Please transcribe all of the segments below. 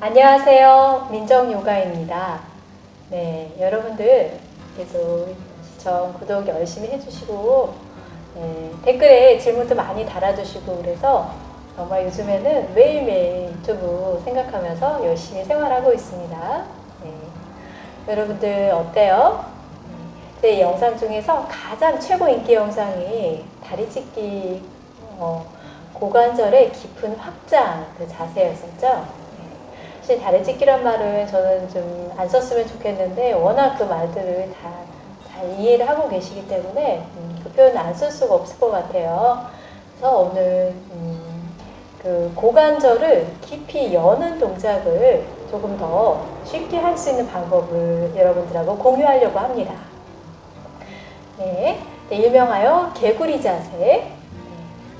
안녕하세요. 민정요가입니다. 네, 여러분들 계속 시청, 구독 열심히 해주시고 네, 댓글에 질문도 많이 달아주시고 그래서 정말 요즘에는 매일매일 유튜브 생각하면서 열심히 생활하고 있습니다. 네, 여러분들 어때요? 제 영상 중에서 가장 최고 인기 영상이 다리 찢기 어, 고관절의 깊은 확장 그 자세였었죠. 사실 다리 찢기란 말을 저는 좀 안 썼으면 좋겠는데 워낙 그 말들을 다잘 이해를 하고 계시기 때문에 음, 그 표현을 안쓸 수가 없을 것 같아요. 그래서 오늘 음, 그 고관절을 깊이 여는 동작을 조금 더 쉽게 할 수 있는 방법을 여러분들하고 공유하려고 합니다. 네, 네, 일명하여 개구리 자세. 네,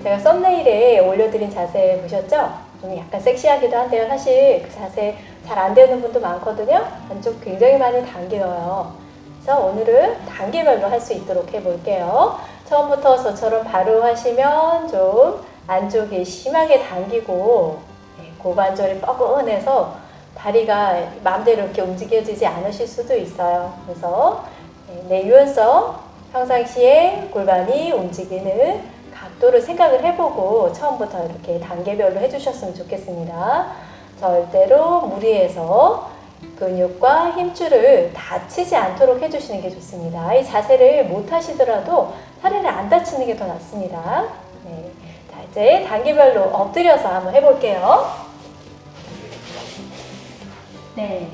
제가 썸네일에 올려드린 자세 보셨죠? 좀 약간 섹시하기도 한데요. 사실 그 자세 잘 안 되는 분도 많거든요. 안쪽 굉장히 많이 당겨요. 그래서 오늘은 단계별로 할 수 있도록 해볼게요. 처음부터 저처럼 바로 하시면 좀 안쪽이 심하게 당기고 네, 고관절이 뻐근해서 다리가 마음대로 이렇게 움직여지지 않으실 수도 있어요. 그래서 네, 내 유연성 평상시에 골반이 움직이는 각도를 생각을 해보고 처음부터 이렇게 단계별로 해주셨으면 좋겠습니다. 절대로 무리해서 근육과 힘줄을 다치지 않도록 해주시는 게 좋습니다. 이 자세를 못 하시더라도 다리를 안 다치는 게 더 낫습니다. 네. 자, 이제 단계별로 엎드려서 한번 해볼게요. 네.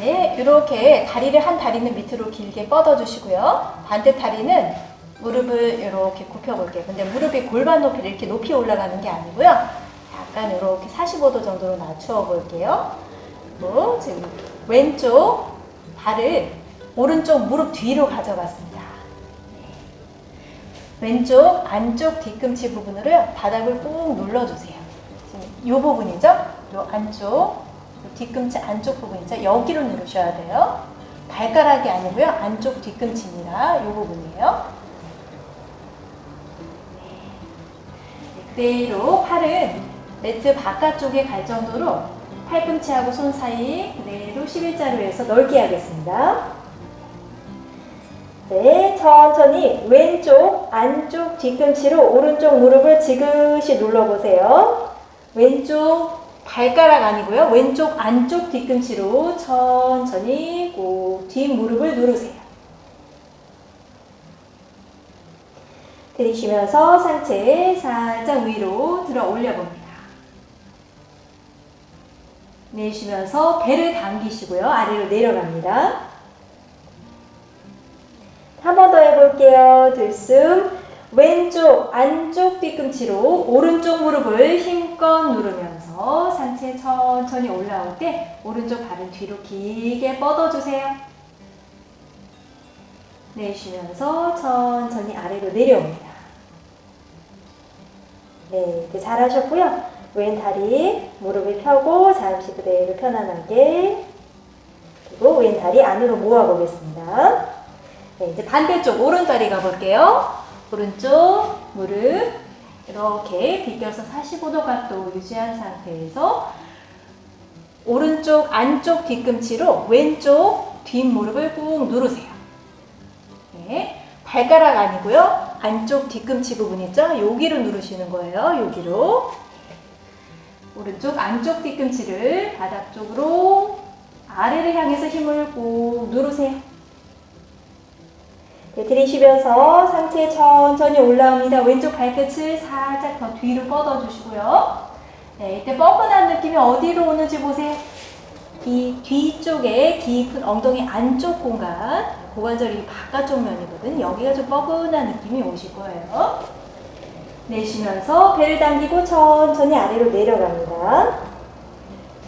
네, 이렇게 다리를 한 다리는 밑으로 길게 뻗어주시고요. 반대 다리는 무릎을 이렇게 굽혀볼게요. 근데 무릎이 골반 높이 이렇게 높이 올라가는 게 아니고요. 약간 이렇게 45도 정도로 낮추어 볼게요. 그리고 지금 왼쪽 발을 오른쪽 무릎 뒤로 가져갔습니다. 왼쪽 안쪽 뒤꿈치 부분으로요. 바닥을 꾹 눌러주세요. 지금 이 부분이죠? 이 안쪽 뒤꿈치 안쪽 부분 이죠? 여기로 누르셔야 돼요. 발가락이 아니고요. 안쪽 뒤꿈치입니다. 이 부분이에요. 그대로 팔은 매트 바깥쪽에 갈 정도로 팔꿈치하고 손 사이 그대로 11자로 해서 넓게 하겠습니다. 네, 천천히 왼쪽 안쪽 뒤꿈치로 오른쪽 무릎을 지그시 눌러보세요. 왼쪽 발가락 아니고요. 왼쪽 안쪽 뒤꿈치로 천천히 꼭 뒷무릎을 누르세요. 들이쉬면서 상체 살짝 위로 들어 올려봅니다. 내쉬면서 배를 당기시고요. 아래로 내려갑니다. 한 번 더 해볼게요. 들숨. 왼쪽 안쪽 뒤꿈치로 오른쪽 무릎을 힘껏 누르면서 상체 천천히 올라올 때 오른쪽 발은 뒤로 길게 뻗어주세요. 내쉬면서 천천히 아래로 내려옵니다. 네, 이제 잘하셨고요. 왼 다리 무릎을 펴고 잠시 그대로 편안하게 그리고 왼 다리 안으로 모아 보겠습니다. 네, 이제 반대쪽 오른 다리 가볼게요. 오른쪽 무릎 이렇게 비껴서 45도 각도 유지한 상태에서 오른쪽 안쪽 뒤꿈치로 왼쪽 뒷무릎을 꾹 누르세요. 네, 발가락 아니고요. 안쪽 뒤꿈치 부분 있죠? 여기로 누르시는 거예요. 여기로. 오른쪽 안쪽 뒤꿈치를 바닥 쪽으로 아래를 향해서 힘을 꾹 누르세요. 네, 들이쉬면서 상체 천천히 올라옵니다. 왼쪽 발끝을 살짝 더 뒤로 뻗어주시고요. 네, 이때 뻐근한 느낌이 어디로 오는지 보세요. 이 뒤쪽에 깊은 엉덩이 안쪽 공간, 고관절이 바깥쪽 면이거든. 여기가 좀 뻐근한 느낌이 오실 거예요. 내쉬면서 배를 당기고 천천히 아래로 내려갑니다.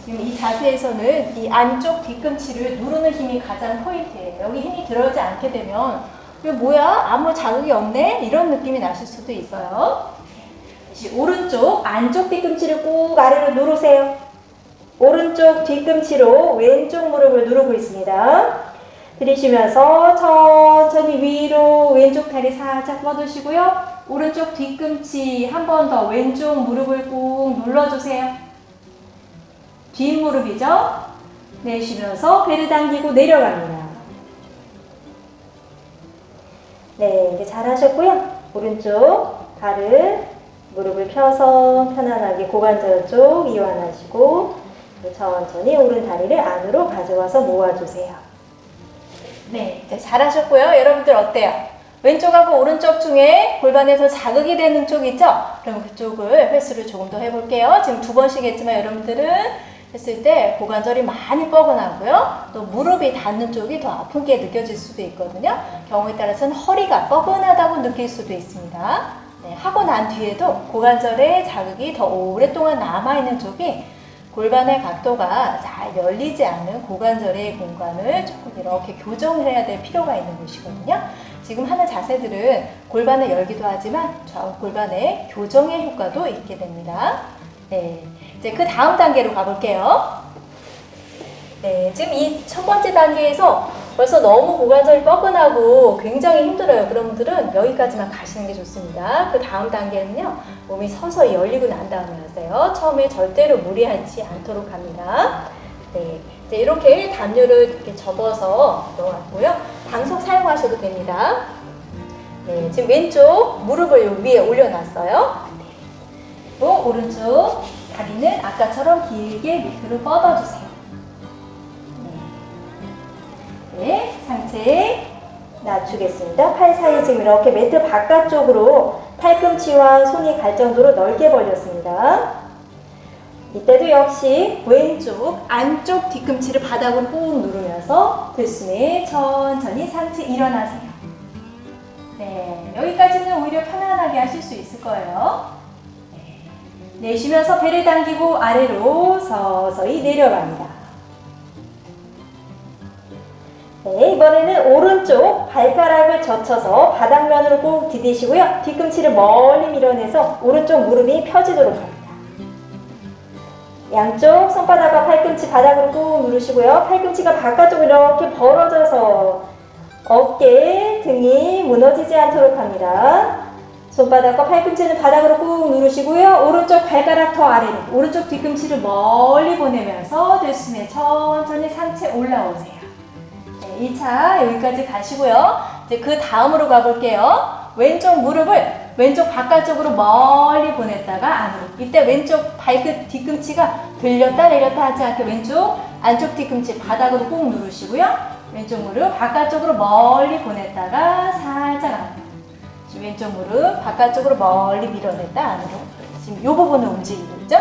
지금 이 자세에서는 이 안쪽 뒤꿈치를 누르는 힘이 가장 포인트예요. 여기 힘이 들어오지 않게 되면 이거 뭐야? 아무 자극이 없네? 이런 느낌이 나실 수도 있어요. 다시 오른쪽 안쪽 뒤꿈치를 꾹 아래로 누르세요. 오른쪽 뒤꿈치로 왼쪽 무릎을 누르고 있습니다. 들이쉬면서 천천히 위로 왼쪽 다리 살짝 뻗으시고요. 오른쪽 뒤꿈치 한 번 더 왼쪽 무릎을 꾹 눌러주세요. 뒷무릎이죠? 내쉬면서 배를 당기고 내려갑니다. 네, 이제 잘 하셨고요. 오른쪽 발을 무릎을 펴서 편안하게 고관절 쪽 이완하시고 천천히 오른 다리를 안으로 가져와서 모아주세요. 네, 이제 잘하셨고요. 여러분들 어때요? 왼쪽하고 오른쪽 중에 골반에 더 자극이 되는 쪽 있죠? 그럼 그쪽을 횟수를 조금 더 해볼게요. 지금 두 번씩 했지만 여러분들은 했을 때 고관절이 많이 뻐근하고요. 또 무릎이 닿는 쪽이 더 아픈 게 느껴질 수도 있거든요. 경우에 따라서는 허리가 뻐근하다고 느낄 수도 있습니다. 네, 하고 난 뒤에도 고관절에 자극이 더 오랫동안 남아있는 쪽이 골반의 각도가 잘 열리지 않는 고관절의 공간을 조금 이렇게 교정을 해야 될 필요가 있는 곳이거든요. 지금 하는 자세들은 골반을 열기도 하지만 좌우 골반의 교정의 효과도 있게 됩니다. 네, 이제 그 다음 단계로 가볼게요. 네, 지금 이 첫 번째 단계에서 벌써 너무 고관절이 뻐근하고 굉장히 힘들어요. 그런 분들은 여기까지만 가시는 게 좋습니다. 그 다음 단계는요, 몸이 서서히 열리고 난 다음에 하세요. 처음에 절대로 무리하지 않도록 합니다. 네, 이제 이렇게 담요를 이렇게 접어서 넣어놨고요. 방석 사용하셔도 됩니다. 네, 지금 왼쪽 무릎을 요 위에 올려놨어요. 네. 그리고 오른쪽 다리는 아까처럼 길게 밑으로 뻗어주세요. 네, 상체 낮추겠습니다. 팔 사이 지금 이렇게 매트 바깥쪽으로 팔꿈치와 손이 갈 정도로 넓게 벌렸습니다. 이때도 역시 왼쪽 안쪽 뒤꿈치를 바닥으로 꾹 누르면서 들숨에 천천히 상체 일어나세요. 네, 여기까지는 오히려 편안하게 하실 수 있을 거예요. 네, 내쉬면서 배를 당기고 아래로 서서히 내려갑니다. 네, 이번에는 오른쪽 발가락을 젖혀서 바닥면으로 꼭 디디시고요. 뒤꿈치를 멀리 밀어내서 오른쪽 무릎이 펴지도록 합니다. 양쪽 손바닥과 팔꿈치 바닥으로 꾹 누르시고요. 팔꿈치가 바깥쪽으로 이렇게 벌어져서 어깨, 등이 무너지지 않도록 합니다. 손바닥과 팔꿈치는 바닥으로 꾹 누르시고요. 오른쪽 발가락 더 아래로 오른쪽 뒤꿈치를 멀리 보내면서 들숨에 천천히 상체 올라오세요. 2차 여기까지 가시고요. 이제 그 다음으로 가볼게요. 왼쪽 무릎을 왼쪽 바깥쪽으로 멀리 보냈다가 안으로. 이때 왼쪽 발끝 뒤꿈치가 들렸다 내렸다 하지 않게 왼쪽 안쪽 뒤꿈치 바닥으로 꾹 누르시고요. 왼쪽 무릎 바깥쪽으로 멀리 보냈다가 살짝 안으로. 지금 왼쪽 무릎 바깥쪽으로 멀리 밀어냈다 안으로. 지금 이 부분을 움직이고 있죠?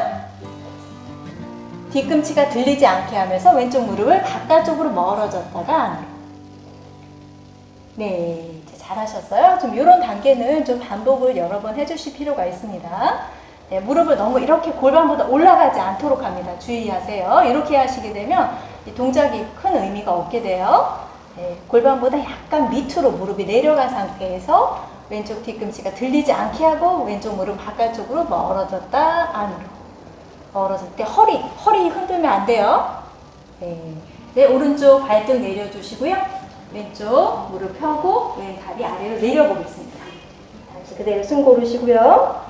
뒤꿈치가 들리지 않게 하면서 왼쪽 무릎을 바깥쪽으로 멀어졌다가 안으로. 네, 잘하셨어요. 좀 이런 단계는 좀 반복을 여러 번 해주실 필요가 있습니다. 네, 무릎을 너무 이렇게 골반보다 올라가지 않도록 합니다. 주의하세요. 이렇게 하시게 되면 이 동작이 큰 의미가 없게 돼요. 네, 골반보다 약간 밑으로 무릎이 내려간 상태에서 왼쪽 뒤꿈치가 들리지 않게 하고 왼쪽 무릎 바깥쪽으로 멀어졌다 안으로. 멀어질 때 허리, 허리 흔들면 안 돼요. 네. 네, 오른쪽 발등 내려주시고요. 왼쪽 무릎 펴고 왼 다리 아래로 내려보겠습니다. 다시 그대로 숨 고르시고요.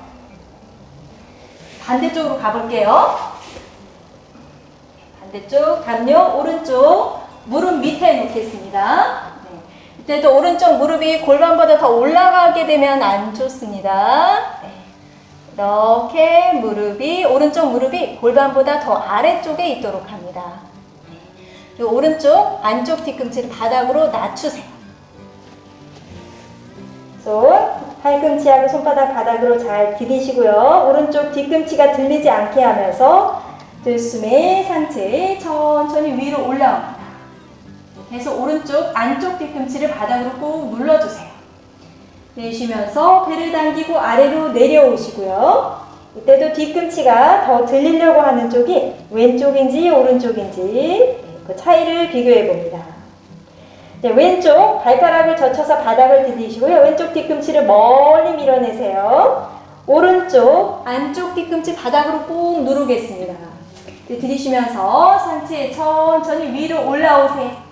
반대쪽으로 가볼게요. 반대쪽 담요 오른쪽 무릎 밑에 놓겠습니다. 네. 이때도 오른쪽 무릎이 골반보다 더 올라가게 되면 안 좋습니다. 네. 이렇게 무릎이 오른쪽 무릎이 골반보다 더 아래쪽에 있도록 합니다. 그리고 오른쪽 안쪽 뒤꿈치를 바닥으로 낮추세요. 손 팔꿈치하고 손바닥 바닥으로 잘 디디시고요. 오른쪽 뒤꿈치가 들리지 않게 하면서 들숨에 상체 천천히 위로 올라옵니다. 계속 오른쪽 안쪽 뒤꿈치를 바닥으로 꾹 눌러주세요. 내쉬면서 배를 당기고 아래로 내려오시고요. 이때도 뒤꿈치가 더 들리려고 하는 쪽이 왼쪽인지 오른쪽인지 그 차이를 비교해 봅니다. 네, 왼쪽 발가락을 젖혀서 바닥을 디디시고요. 왼쪽 뒤꿈치를 멀리 밀어내세요. 오른쪽 안쪽 뒤꿈치 바닥으로 꾹 누르겠습니다. 네, 들이쉬면서 상체 천천히 위로 올라오세요.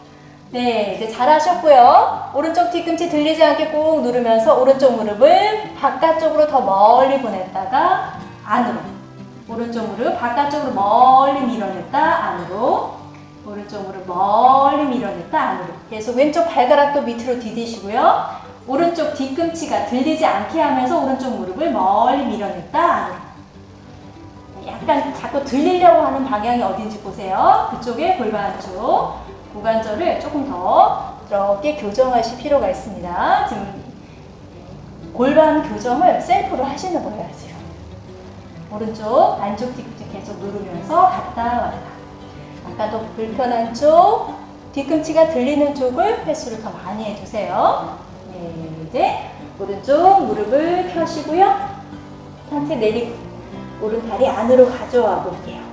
네, 이제 잘하셨고요. 오른쪽 뒤꿈치 들리지 않게 꾹 누르면서 오른쪽 무릎을 바깥쪽으로 더 멀리 보냈다가 안으로. 오른쪽 무릎 바깥쪽으로 멀리 밀어냈다 안으로. 오른쪽 무릎 멀리 밀어냈다 안으로. 계속 왼쪽 발가락도 밑으로 디디시고요. 오른쪽 뒤꿈치가 들리지 않게 하면서 오른쪽 무릎을 멀리 밀어냈다 안으로. 약간 자꾸 들리려고 하는 방향이 어딘지 보세요. 그쪽에 골반 쪽 고관절을 조금 더 이렇게 교정하실 필요가 있습니다. 지금 골반 교정을 셀프로 하시는 거예요. 지금 오른쪽 안쪽 뒤꿈치 계속 누르면서 갔다 왔다. 아까도 불편한 쪽 뒤꿈치가 들리는 쪽을 횟수를 더 많이 해주세요. 네, 이제 오른쪽 무릎을 펴시고요. 상체 내리고 오른 다리 안으로 가져와 볼게요.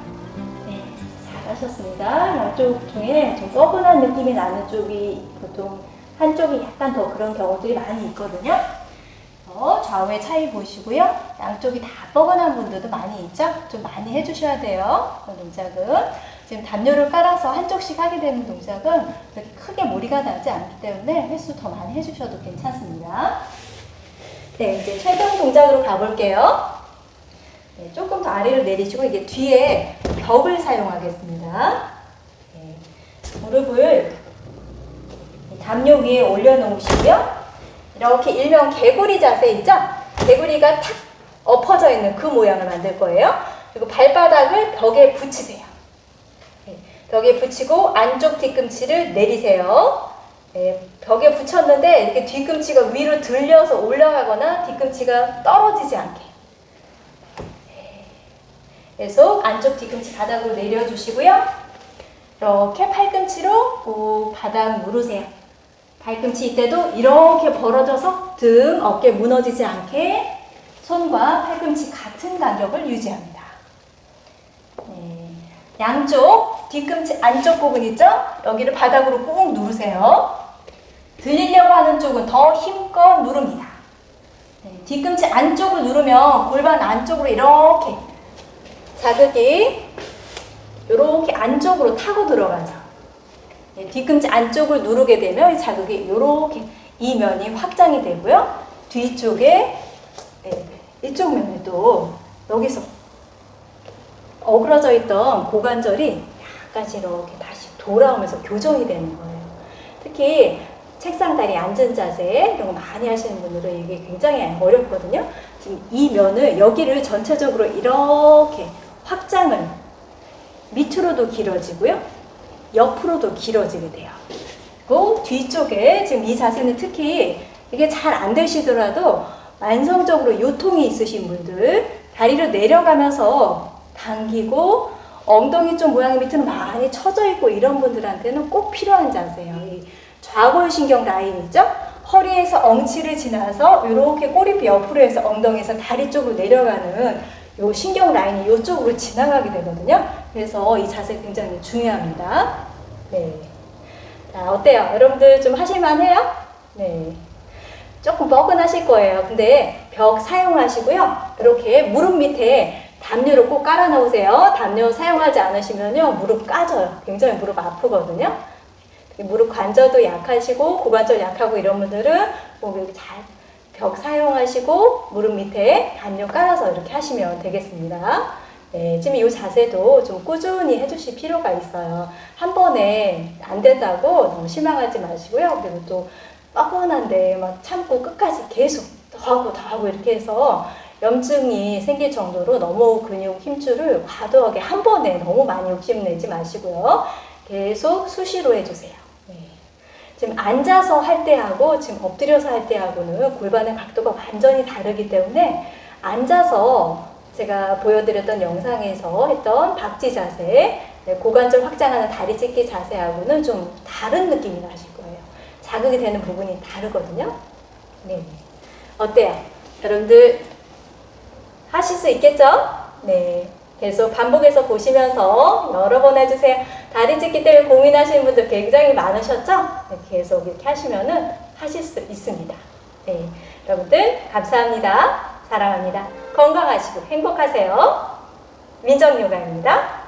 네, 잘하셨습니다. 양쪽 중에 좀 뻐근한 느낌이 나는 쪽이 보통 한쪽이 약간 더 그런 경우들이 많이 있거든요. 어, 좌우의 차이 보시고요. 양쪽이 다 뻐근한 분들도 많이 있죠? 좀 많이 해주셔야 돼요. 그 동작은. 지금 담요를 깔아서 한쪽씩 하게 되는 동작은 그렇게 크게 무리가 나지 않기 때문에 횟수 더 많이 해주셔도 괜찮습니다. 네, 이제 최종 동작으로 가볼게요. 네, 조금 더 아래로 내리시고 이게 뒤에 벽을 사용하겠습니다. 네, 무릎을 담요 위에 올려놓으시고요. 이렇게 일명 개구리 자세 있죠? 개구리가 탁 엎어져 있는 그 모양을 만들 거예요. 그리고 발바닥을 벽에 붙이세요. 네, 벽에 붙이고 안쪽 뒤꿈치를 내리세요. 네, 벽에 붙였는데 이렇게 뒤꿈치가 위로 들려서 올라가거나 뒤꿈치가 떨어지지 않게 계속 안쪽 뒤꿈치 바닥으로 내려주시고요. 이렇게 팔꿈치로 꼭 바닥 누르세요. 발꿈치 이때도 이렇게 벌어져서 등, 어깨 무너지지 않게 손과 팔꿈치 같은 간격을 유지합니다. 네. 양쪽 뒤꿈치 안쪽 부분 있죠? 여기를 바닥으로 꾹 누르세요. 들리려고 하는 쪽은 더 힘껏 누릅니다. 네. 뒤꿈치 안쪽을 누르면 골반 안쪽으로 이렇게 자극이 이렇게 안쪽으로 타고 들어가죠. 예, 뒤꿈치 안쪽을 누르게 되면 이 자극이 이렇게 이 면이 확장이 되고요. 뒤쪽에 예, 이쪽 면에도 여기서 어그러져 있던 고관절이 약간씩 이렇게 다시 돌아오면서 교정이 되는 거예요. 특히 책상 다리 앉은 자세 이런 거 많이 하시는 분들은 이게 굉장히 어렵거든요. 지금 이 면을 여기를 전체적으로 이렇게 확장을 밑으로도 길어지고요. 옆으로도 길어지게 돼요. 그 뒤쪽에 지금 이 자세는 특히 이게 잘 안 되시더라도 만성적으로 요통이 있으신 분들 다리를 내려가면서 당기고 엉덩이 쪽 모양이 밑으로 많이 처져 있고 이런 분들한테는 꼭 필요한 자세예요. 이 좌골신경 라인 있죠? 허리에서 엉치를 지나서 이렇게 꼬리뼈 옆으로 해서 엉덩이에서 다리 쪽으로 내려가는 요 신경 라인이 이쪽으로 지나가게 되거든요. 그래서 이 자세 굉장히 중요합니다. 네. 자, 어때요? 여러분들 좀 하실만해요? 네. 조금 뻐근하실 거예요. 근데 벽 사용하시고요. 이렇게 무릎 밑에 담요를 꼭 깔아 놓으세요. 담요 사용하지 않으시면요. 무릎 까져요. 굉장히 무릎 아프거든요. 무릎 관절도 약하시고 고관절 약하고 이런 분들은 뭐 이렇게 잘 벽 사용하시고 무릎 밑에 담요 깔아서 이렇게 하시면 되겠습니다. 네, 지금 이 자세도 좀 꾸준히 해주실 필요가 있어요. 한 번에 안 된다고 너무 실망하지 마시고요. 그리고 또 뻐근한데 막 참고 끝까지 계속 더 하고 더 하고 이렇게 해서 염증이 생길 정도로 너무 근육 힘줄을 과도하게 한 번에 너무 많이 욕심내지 마시고요. 계속 수시로 해주세요. 네. 지금 앉아서 할 때하고 지금 엎드려서 할 때하고는 골반의 각도가 완전히 다르기 때문에 앉아서 제가 보여드렸던 영상에서 했던 박지 자세, 네, 고관절 확장하는 다리 찢기 자세하고는 좀 다른 느낌이 나실 거예요. 자극이 되는 부분이 다르거든요. 네. 어때요? 여러분들 하실 수 있겠죠? 네. 계속 반복해서 보시면서 여러 번 해주세요. 다리 찢기 때문에 고민하시는 분들 굉장히 많으셨죠? 네, 계속 이렇게 하시면은 하실 수 있습니다. 네. 여러분들 감사합니다. 사랑합니다. 건강하시고 행복하세요. 민정요가입니다.